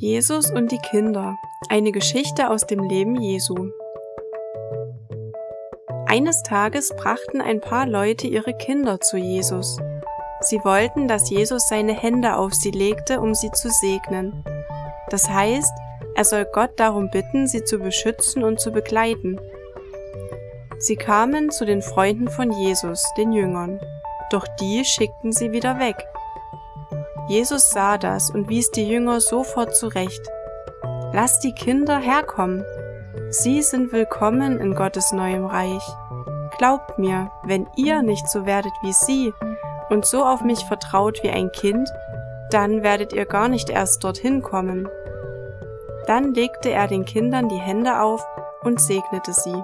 Jesus und die Kinder. Eine Geschichte aus dem Leben Jesu. Eines Tages brachten ein paar Leute ihre Kinder zu Jesus. Sie wollten, dass Jesus seine Hände auf sie legte, um sie zu segnen. Das heißt, er soll Gott darum bitten, sie zu beschützen und zu begleiten. Sie kamen zu den Freunden von Jesus, den Jüngern, doch die schickten sie wieder weg. Jesus sah das und wies die Jünger sofort zurecht. Lasst die Kinder herkommen. Sie sind willkommen in Gottes neuem Reich. Glaubt mir, wenn ihr nicht so werdet wie sie und so auf mich vertraut wie ein Kind, dann werdet ihr gar nicht erst dorthin kommen. Dann legte er den Kindern die Hände auf und segnete sie.